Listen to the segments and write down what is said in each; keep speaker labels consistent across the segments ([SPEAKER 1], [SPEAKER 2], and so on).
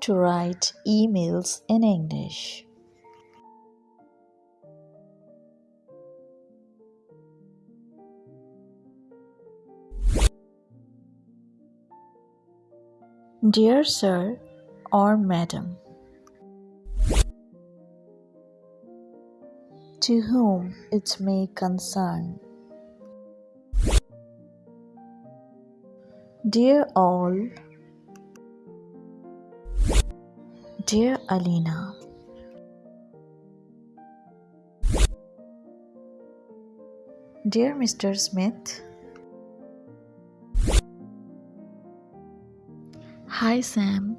[SPEAKER 1] to write emails in English. Dear Sir or Madam, to whom it may concern. Dear all, Dear Alina, Dear Mr. Smith, Hi Sam.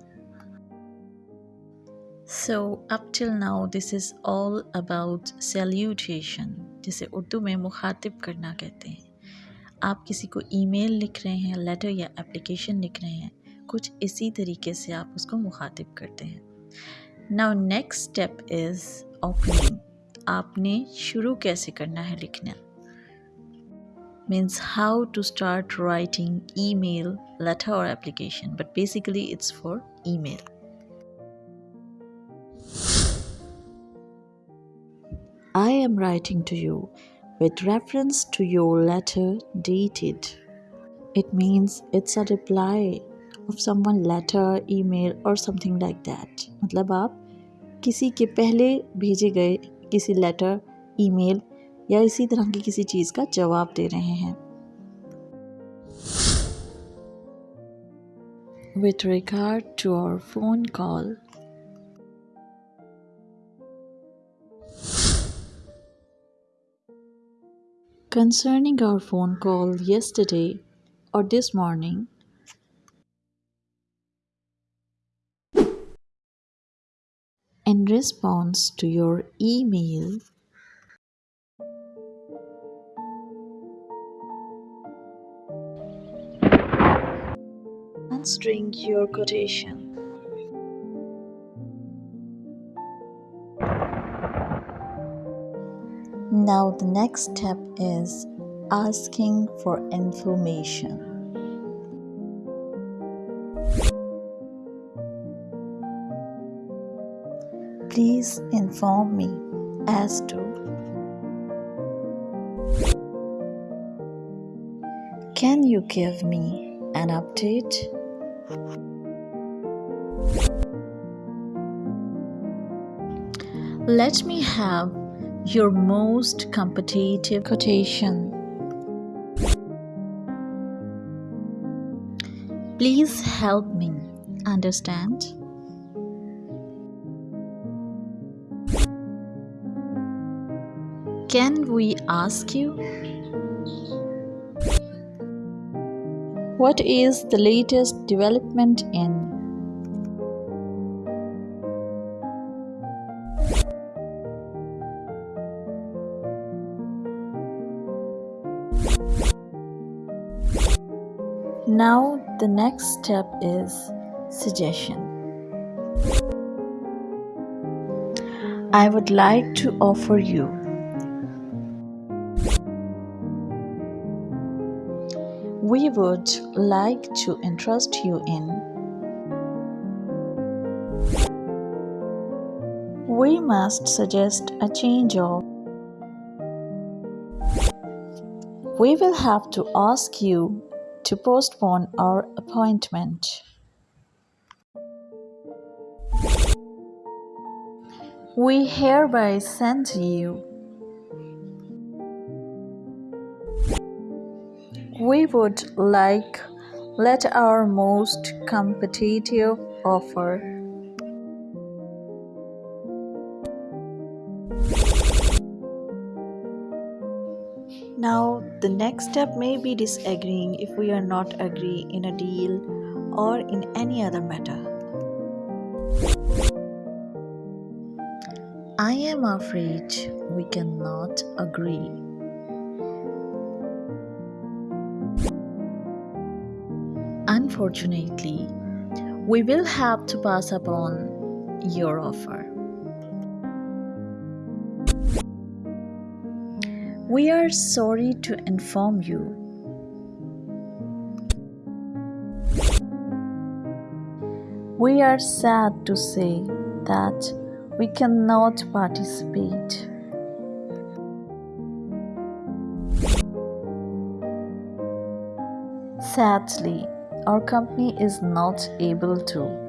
[SPEAKER 1] So up till now this is all about salutation जिसे उर्दू में मुखातिब करना कहते हैं आप किसी को email लिख रहे हैं लेटर या एप्लीकेशन लिख रहे हैं कुछ इसी तरीके से आप उसको मुखातिब करते हैं now next step is opening आपने शुरू कैसे करना है लिखना means how to start writing email letter or application but basically it's for email I am writing to you with reference to your letter dated. It means it's a reply of someone letter email और something like that मतलब आप किसी के पहले भेजे गए किसी letter email या इसी तरह की किसी चीज़ का जवाब दे रहे हैं। With regard to our phone call concerning our phone call yesterday और this morning response to your email, answering your quotation. Now, the next step is asking for information. Please inform me as to Can you give me an update? Let me have your most competitive quotation. Please help me understand. Can we ask you? What is the latest development in? Now, the next step is suggestion. I would like to offer you we would like to interest you in we must suggest a change of we will have to ask you to postpone our appointment. We hereby send you. We would like let our most competitive offer. Now, the next step may be disagreeing if we are not agree in a deal or in any other matter. I am afraid we cannot agree. Unfortunately, we will have to pass upon your offer. We are sorry to inform you. We are sad to say that we cannot participate. Sadly, our company is not able to